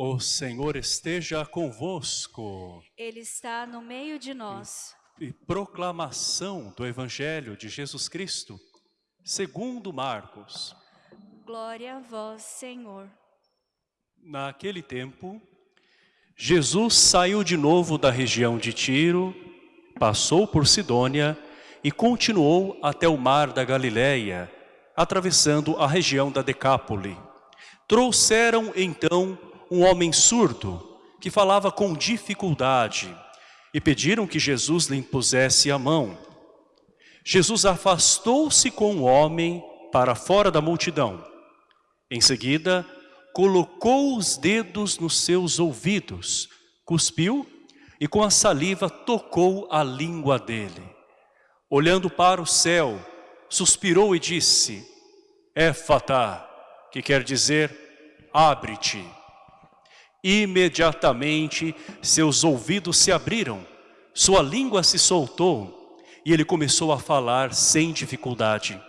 O Senhor esteja convosco. Ele está no meio de nós. E proclamação do Evangelho de Jesus Cristo, segundo Marcos. Glória a vós, Senhor. Naquele tempo, Jesus saiu de novo da região de Tiro, passou por Sidônia e continuou até o mar da Galileia, atravessando a região da Decápole. Trouxeram então um homem surdo que falava com dificuldade e pediram que Jesus lhe impusesse a mão. Jesus afastou-se com o homem para fora da multidão. Em seguida, colocou os dedos nos seus ouvidos, cuspiu e com a saliva tocou a língua dele. Olhando para o céu, suspirou e disse, Éfata, que quer dizer, abre-te. Imediatamente seus ouvidos se abriram, sua língua se soltou e ele começou a falar sem dificuldade.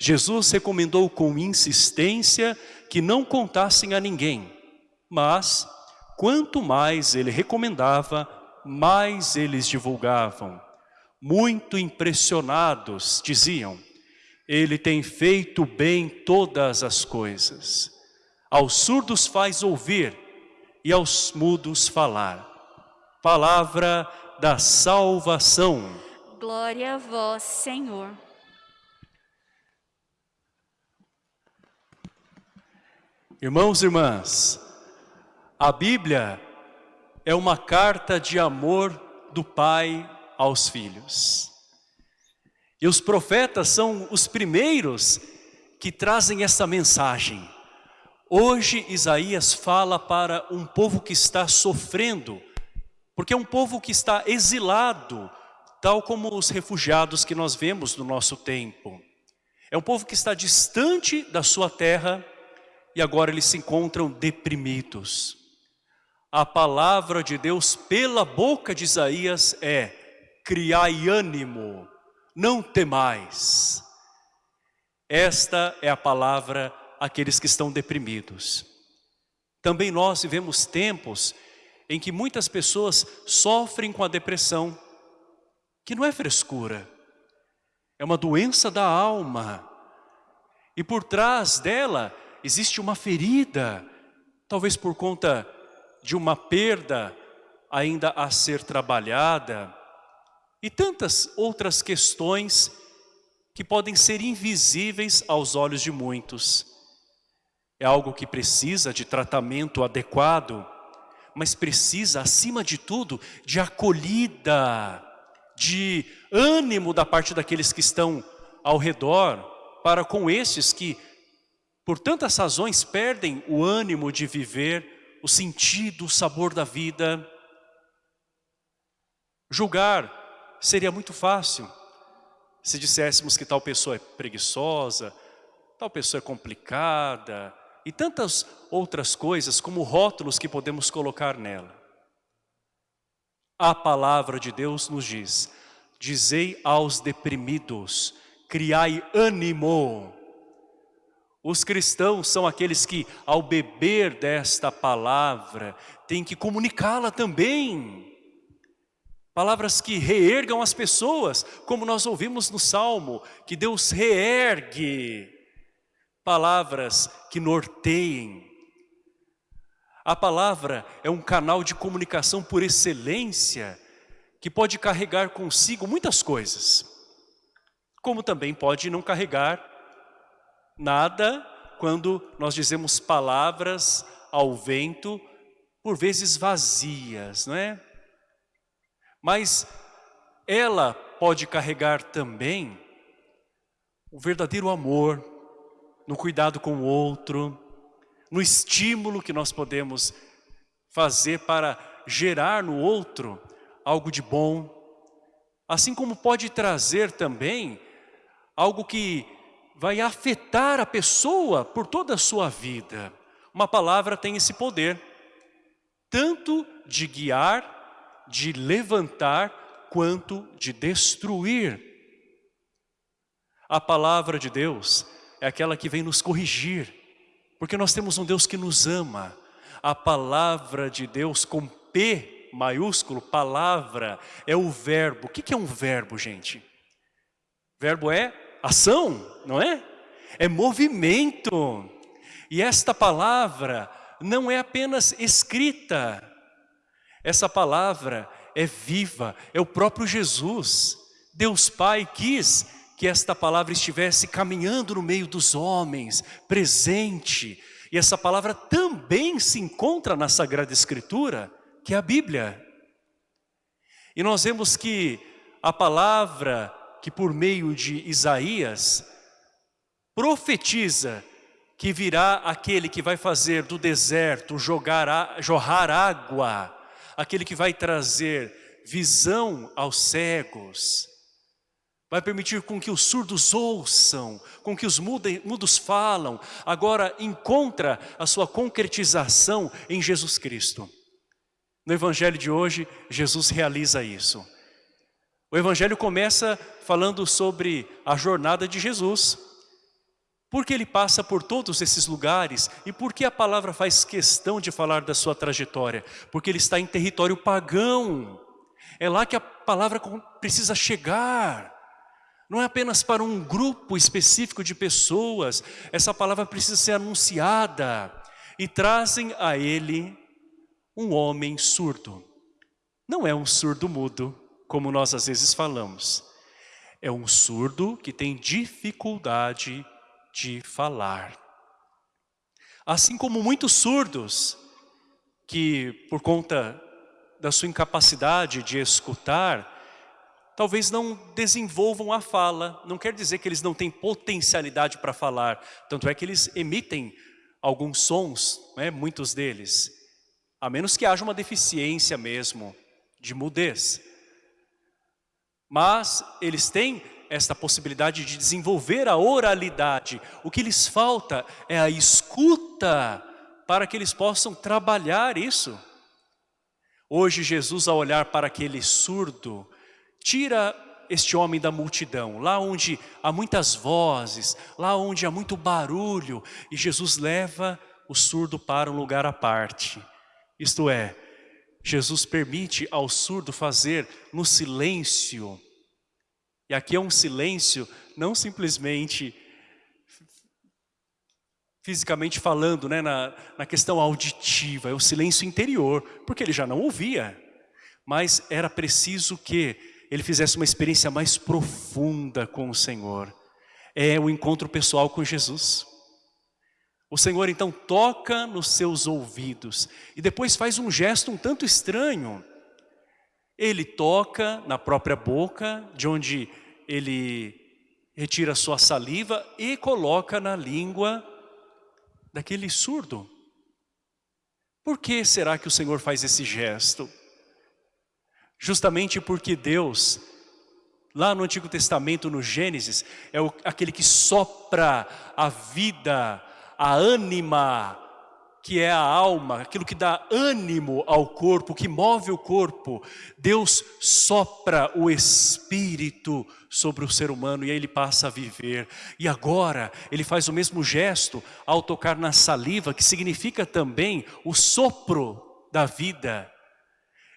Jesus recomendou com insistência que não contassem a ninguém, mas quanto mais ele recomendava, mais eles divulgavam. Muito impressionados, diziam, ele tem feito bem todas as coisas. Aos surdos faz ouvir e aos mudos falar. Palavra da salvação. Glória a vós, Senhor. Irmãos e irmãs, a Bíblia é uma carta de amor do Pai aos filhos. E os profetas são os primeiros que trazem essa mensagem. Hoje Isaías fala para um povo que está sofrendo, porque é um povo que está exilado, tal como os refugiados que nós vemos no nosso tempo. É um povo que está distante da sua terra, e agora eles se encontram deprimidos. A palavra de Deus pela boca de Isaías é criai ânimo, não temais. Esta é a palavra àqueles que estão deprimidos. Também nós vivemos tempos em que muitas pessoas sofrem com a depressão, que não é frescura, é uma doença da alma. E por trás dela existe uma ferida, talvez por conta de uma perda ainda a ser trabalhada, e tantas outras questões que podem ser invisíveis aos olhos de muitos. É algo que precisa de tratamento adequado, mas precisa, acima de tudo, de acolhida, de ânimo da parte daqueles que estão ao redor, para com esses que por tantas razões perdem o ânimo de viver, o sentido, o sabor da vida. Julgar seria muito fácil se disséssemos que tal pessoa é preguiçosa, tal pessoa é complicada e tantas outras coisas como rótulos que podemos colocar nela. A palavra de Deus nos diz, dizei aos deprimidos, criai ânimo, os cristãos são aqueles que, ao beber desta palavra, têm que comunicá-la também. Palavras que reergam as pessoas, como nós ouvimos no Salmo, que Deus reergue. Palavras que norteiem. A palavra é um canal de comunicação por excelência, que pode carregar consigo muitas coisas, como também pode não carregar Nada quando nós dizemos palavras ao vento, por vezes vazias, não é? Mas ela pode carregar também o verdadeiro amor, no cuidado com o outro, no estímulo que nós podemos fazer para gerar no outro algo de bom, assim como pode trazer também algo que vai afetar a pessoa por toda a sua vida. Uma palavra tem esse poder, tanto de guiar, de levantar, quanto de destruir. A palavra de Deus é aquela que vem nos corrigir, porque nós temos um Deus que nos ama. A palavra de Deus com P maiúsculo, palavra, é o verbo. O que é um verbo, gente? Verbo é ação, não é? É movimento. E esta palavra não é apenas escrita. Essa palavra é viva, é o próprio Jesus. Deus Pai quis que esta palavra estivesse caminhando no meio dos homens, presente. E essa palavra também se encontra na Sagrada Escritura, que é a Bíblia. E nós vemos que a palavra que por meio de Isaías profetiza que virá aquele que vai fazer do deserto jogar, jorrar água, aquele que vai trazer visão aos cegos, vai permitir com que os surdos ouçam, com que os mudos falam, agora encontra a sua concretização em Jesus Cristo. No Evangelho de hoje, Jesus realiza isso. O Evangelho começa falando sobre a jornada de Jesus, porque ele passa por todos esses lugares e porque a palavra faz questão de falar da sua trajetória? Porque ele está em território pagão. É lá que a palavra precisa chegar. Não é apenas para um grupo específico de pessoas. Essa palavra precisa ser anunciada. E trazem a ele um homem surdo. Não é um surdo mudo, como nós às vezes falamos. É um surdo que tem dificuldade de falar. Assim como muitos surdos, que por conta da sua incapacidade de escutar, talvez não desenvolvam a fala, não quer dizer que eles não têm potencialidade para falar, tanto é que eles emitem alguns sons, né, muitos deles, a menos que haja uma deficiência mesmo de mudez. Mas eles têm esta possibilidade de desenvolver a oralidade. O que lhes falta é a escuta para que eles possam trabalhar isso. Hoje Jesus ao olhar para aquele surdo, tira este homem da multidão, lá onde há muitas vozes, lá onde há muito barulho, e Jesus leva o surdo para um lugar à parte. Isto é, Jesus permite ao surdo fazer no silêncio e aqui é um silêncio, não simplesmente fisicamente falando, né, na, na questão auditiva, é o silêncio interior, porque ele já não ouvia. Mas era preciso que ele fizesse uma experiência mais profunda com o Senhor. É o encontro pessoal com Jesus. O Senhor então toca nos seus ouvidos e depois faz um gesto um tanto estranho. Ele toca na própria boca, de onde ele retira sua saliva e coloca na língua daquele surdo. Por que será que o Senhor faz esse gesto? Justamente porque Deus, lá no Antigo Testamento, no Gênesis, é o, aquele que sopra a vida, a ânima, que é a alma, aquilo que dá ânimo ao corpo, que move o corpo. Deus sopra o Espírito sobre o ser humano e aí ele passa a viver. E agora ele faz o mesmo gesto ao tocar na saliva, que significa também o sopro da vida.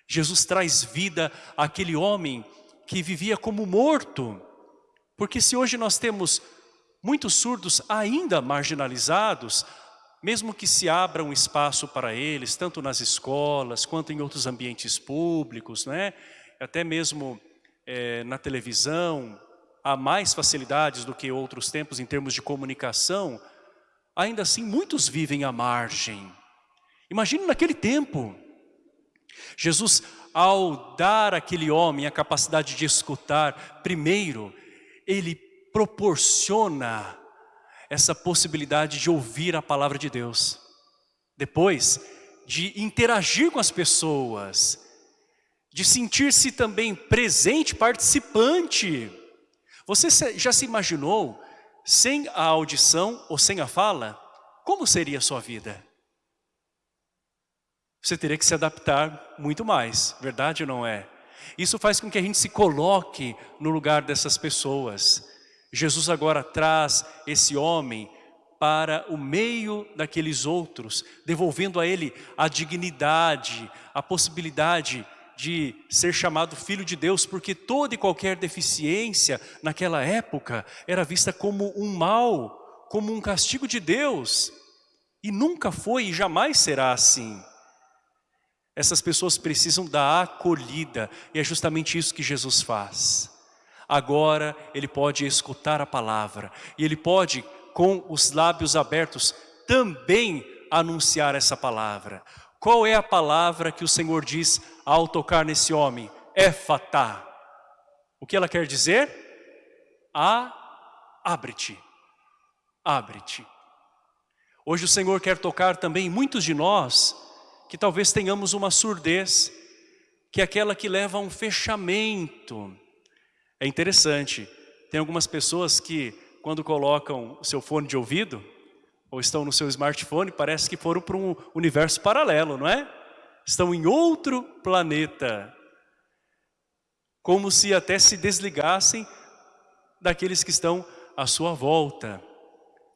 Jesus traz vida àquele homem que vivia como morto. Porque se hoje nós temos muitos surdos ainda marginalizados, mesmo que se abra um espaço para eles, tanto nas escolas, quanto em outros ambientes públicos, né? até mesmo é, na televisão, há mais facilidades do que outros tempos em termos de comunicação, ainda assim muitos vivem à margem. Imagine naquele tempo, Jesus ao dar àquele homem a capacidade de escutar, primeiro, ele proporciona essa possibilidade de ouvir a palavra de Deus. Depois, de interagir com as pessoas, de sentir-se também presente, participante. Você já se imaginou, sem a audição ou sem a fala, como seria a sua vida? Você teria que se adaptar muito mais, verdade ou não é? Isso faz com que a gente se coloque no lugar dessas pessoas. Jesus agora traz esse homem para o meio daqueles outros, devolvendo a ele a dignidade, a possibilidade de ser chamado filho de Deus, porque toda e qualquer deficiência naquela época era vista como um mal, como um castigo de Deus. E nunca foi e jamais será assim. Essas pessoas precisam da acolhida e é justamente isso que Jesus faz. Agora ele pode escutar a palavra e ele pode, com os lábios abertos, também anunciar essa palavra. Qual é a palavra que o Senhor diz ao tocar nesse homem? Éfata. O que ela quer dizer? Abre-te, abre-te. Hoje o Senhor quer tocar também muitos de nós que talvez tenhamos uma surdez, que é aquela que leva a um fechamento. É interessante, tem algumas pessoas que quando colocam o seu fone de ouvido, ou estão no seu smartphone, parece que foram para um universo paralelo, não é? Estão em outro planeta. Como se até se desligassem daqueles que estão à sua volta.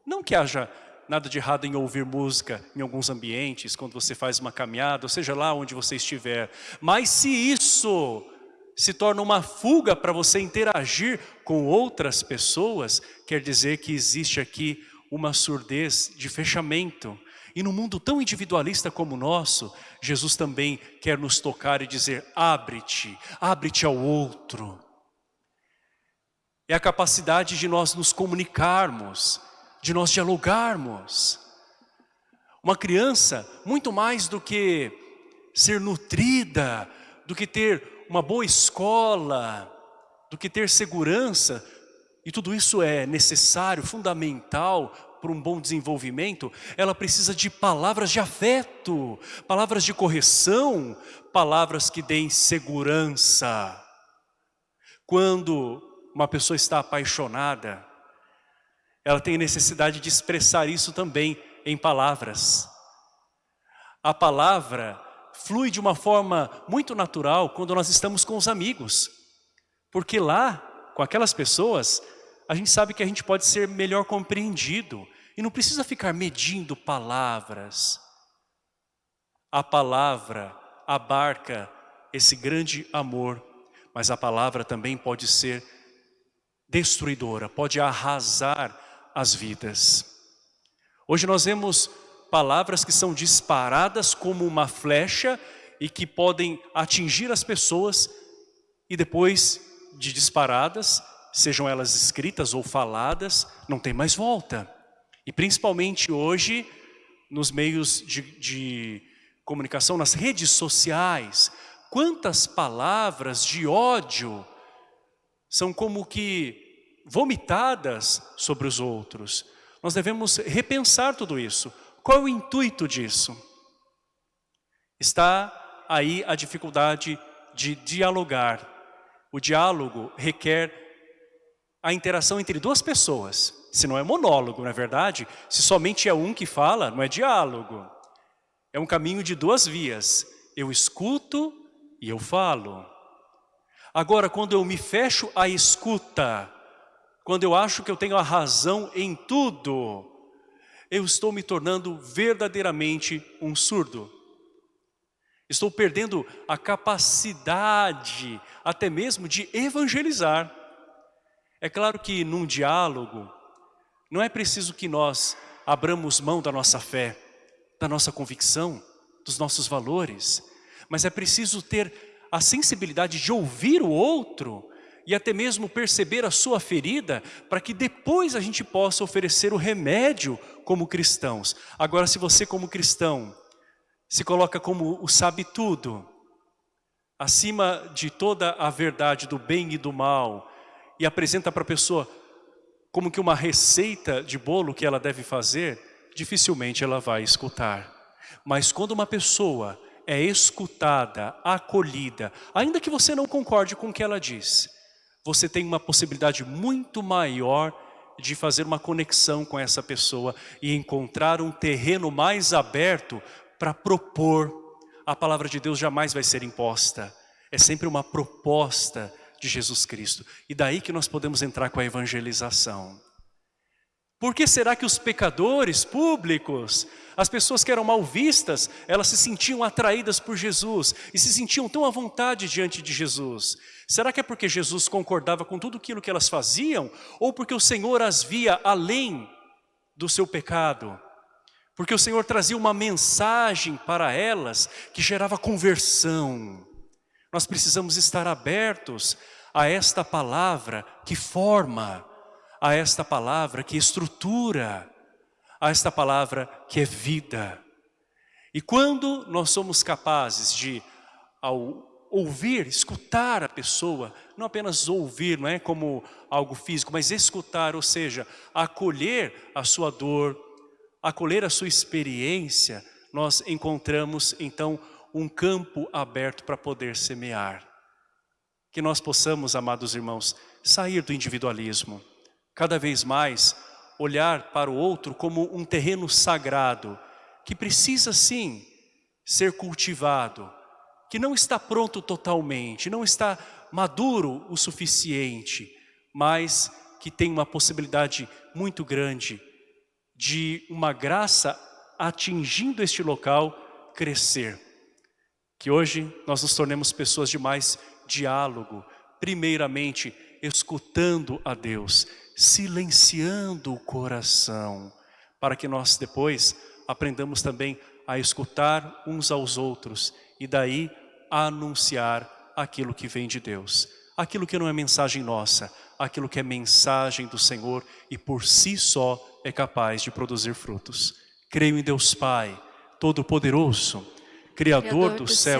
Não que haja nada de errado em ouvir música em alguns ambientes, quando você faz uma caminhada, ou seja lá onde você estiver. Mas se isso se torna uma fuga para você interagir com outras pessoas, quer dizer que existe aqui uma surdez de fechamento. E no mundo tão individualista como o nosso, Jesus também quer nos tocar e dizer, abre-te, abre-te ao outro. É a capacidade de nós nos comunicarmos, de nós dialogarmos. Uma criança, muito mais do que ser nutrida, do que ter uma boa escola, do que ter segurança, e tudo isso é necessário, fundamental para um bom desenvolvimento, ela precisa de palavras de afeto, palavras de correção, palavras que deem segurança. Quando uma pessoa está apaixonada, ela tem necessidade de expressar isso também em palavras. A palavra flui de uma forma muito natural quando nós estamos com os amigos, porque lá, com aquelas pessoas, a gente sabe que a gente pode ser melhor compreendido e não precisa ficar medindo palavras. A palavra abarca esse grande amor, mas a palavra também pode ser destruidora, pode arrasar as vidas. Hoje nós vemos palavras que são disparadas como uma flecha e que podem atingir as pessoas e depois de disparadas sejam elas escritas ou faladas, não tem mais volta. E principalmente hoje, nos meios de, de comunicação, nas redes sociais, quantas palavras de ódio são como que vomitadas sobre os outros. Nós devemos repensar tudo isso. Qual é o intuito disso? Está aí a dificuldade de dialogar. O diálogo requer a interação entre duas pessoas. Se não é monólogo, não é verdade? Se somente é um que fala, não é diálogo. É um caminho de duas vias. Eu escuto e eu falo. Agora, quando eu me fecho à escuta, quando eu acho que eu tenho a razão em tudo, eu estou me tornando verdadeiramente um surdo. Estou perdendo a capacidade até mesmo de evangelizar. É claro que num diálogo, não é preciso que nós abramos mão da nossa fé, da nossa convicção, dos nossos valores, mas é preciso ter a sensibilidade de ouvir o outro e até mesmo perceber a sua ferida para que depois a gente possa oferecer o remédio como cristãos. Agora, se você como cristão se coloca como o sabe tudo, acima de toda a verdade do bem e do mal, e apresenta para a pessoa como que uma receita de bolo que ela deve fazer, dificilmente ela vai escutar. Mas quando uma pessoa é escutada, acolhida, ainda que você não concorde com o que ela diz, você tem uma possibilidade muito maior de fazer uma conexão com essa pessoa e encontrar um terreno mais aberto para propor. A palavra de Deus jamais vai ser imposta, é sempre uma proposta de Jesus Cristo. E daí que nós podemos entrar com a evangelização. Por que será que os pecadores públicos, as pessoas que eram mal vistas, elas se sentiam atraídas por Jesus e se sentiam tão à vontade diante de Jesus? Será que é porque Jesus concordava com tudo aquilo que elas faziam? Ou porque o Senhor as via além do seu pecado? Porque o Senhor trazia uma mensagem para elas que gerava conversão. Nós precisamos estar abertos a esta palavra que forma, a esta palavra que estrutura, a esta palavra que é vida. E quando nós somos capazes de, ao ouvir, escutar a pessoa, não apenas ouvir, não é como algo físico, mas escutar, ou seja, acolher a sua dor, acolher a sua experiência, nós encontramos então um campo aberto para poder semear. Que nós possamos, amados irmãos, sair do individualismo, cada vez mais olhar para o outro como um terreno sagrado, que precisa sim ser cultivado, que não está pronto totalmente, não está maduro o suficiente, mas que tem uma possibilidade muito grande de uma graça atingindo este local crescer. Que hoje nós nos tornemos pessoas de mais diálogo, primeiramente escutando a Deus, silenciando o coração, para que nós depois aprendamos também a escutar uns aos outros e daí anunciar aquilo que vem de Deus. Aquilo que não é mensagem nossa, aquilo que é mensagem do Senhor e por si só é capaz de produzir frutos. Creio em Deus Pai, Todo-Poderoso, Criador do céu